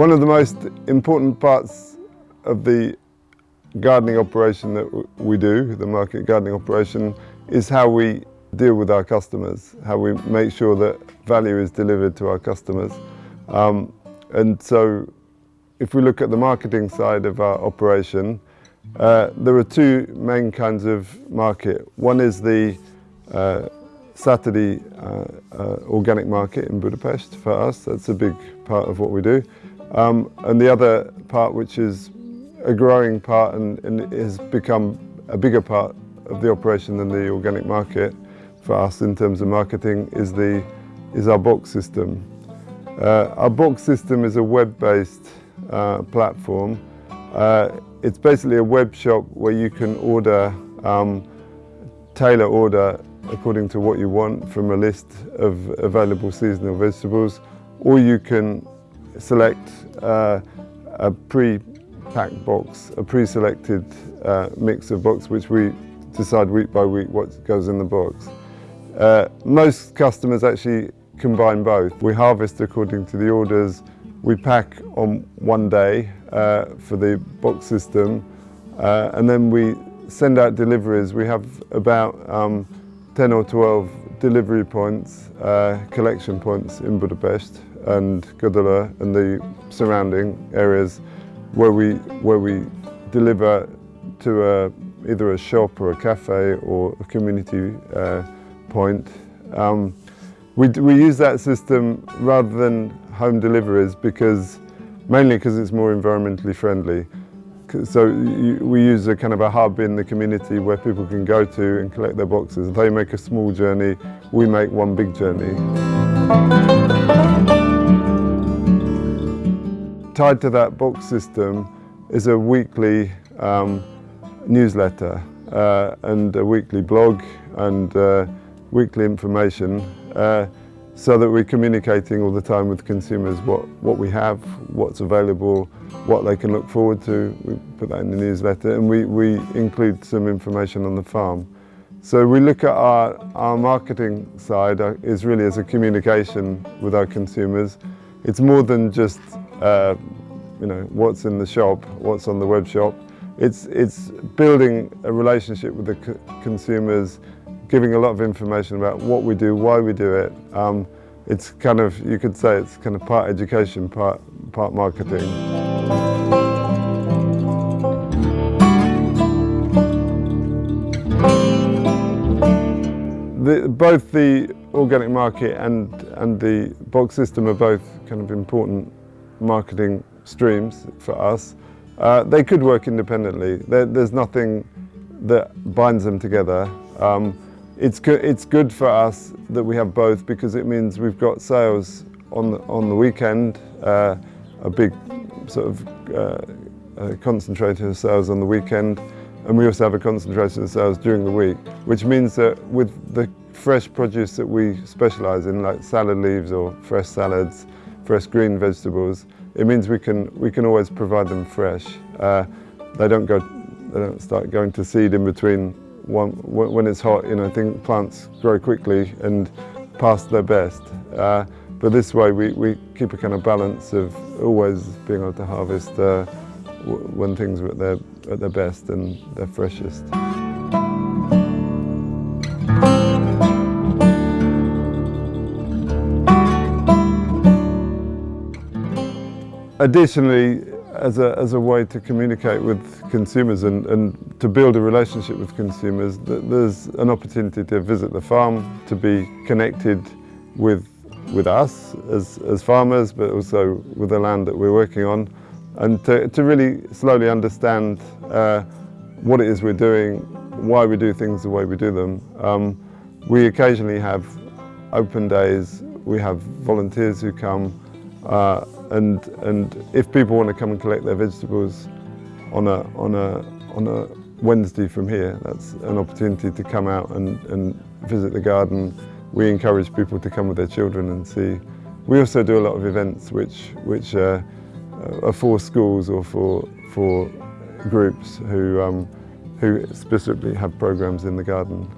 One of the most important parts of the gardening operation that we do, the market gardening operation, is how we deal with our customers, how we make sure that value is delivered to our customers. Um, and so if we look at the marketing side of our operation, uh, there are two main kinds of market. One is the uh, Saturday uh, uh, organic market in Budapest for us. That's a big part of what we do. Um, and the other part, which is a growing part and, and has become a bigger part of the operation than the organic market for us in terms of marketing, is, the, is our box system. Uh, our box system is a web-based uh, platform. Uh, it's basically a web shop where you can order, um, tailor order according to what you want from a list of available seasonal vegetables, or you can select uh, a pre-packed box, a pre-selected uh, mix of box which we decide week by week what goes in the box. Uh, most customers actually combine both. We harvest according to the orders, we pack on one day uh, for the box system uh, and then we send out deliveries. We have about um, 10 or 12 delivery points, uh, collection points in Budapest and Gödöllő and the surrounding areas where we, where we deliver to a, either a shop or a cafe or a community uh, point. Um, we, we use that system rather than home deliveries because, mainly because it's more environmentally friendly. So we use a kind of a hub in the community where people can go to and collect their boxes. They make a small journey, we make one big journey. Tied to that box system is a weekly um, newsletter uh, and a weekly blog and uh, weekly information uh, so that we're communicating all the time with consumers what, what we have, what's available, what they can look forward to. We put that in the newsletter and we, we include some information on the farm. So we look at our, our marketing side uh, is really as a communication with our consumers. It's more than just uh, you know, what's in the shop, what's on the web shop. It's, it's building a relationship with the consumers, giving a lot of information about what we do, why we do it. Um, it's kind of, you could say it's kind of part education, part, part marketing. The, both the organic market and, and the box system are both kind of important marketing streams for us. Uh, they could work independently. There, there's nothing that binds them together. Um, it's, go it's good for us that we have both because it means we've got sales on the, on the weekend, uh, a big sort of uh, concentrated of sales on the weekend, and we also have a concentration of sales during the week, which means that with the fresh produce that we specialise in, like salad leaves or fresh salads, fresh green vegetables, it means we can, we can always provide them fresh. Uh, they don't go, they don't start going to seed in between when it's hot, you know, I think plants grow quickly and past their best. Uh, but this way we, we keep a kind of balance of always being able to harvest uh, when things are at their, at their best and their freshest. Additionally, as a, as a way to communicate with consumers and, and to build a relationship with consumers, there's an opportunity to visit the farm, to be connected with, with us as, as farmers, but also with the land that we're working on, and to, to really slowly understand uh, what it is we're doing, why we do things the way we do them. Um, we occasionally have open days, we have volunteers who come, uh, and, and if people want to come and collect their vegetables on a, on a, on a Wednesday from here, that's an opportunity to come out and, and visit the garden. We encourage people to come with their children and see. We also do a lot of events which, which are for schools or for, for groups who, um, who specifically have programs in the garden.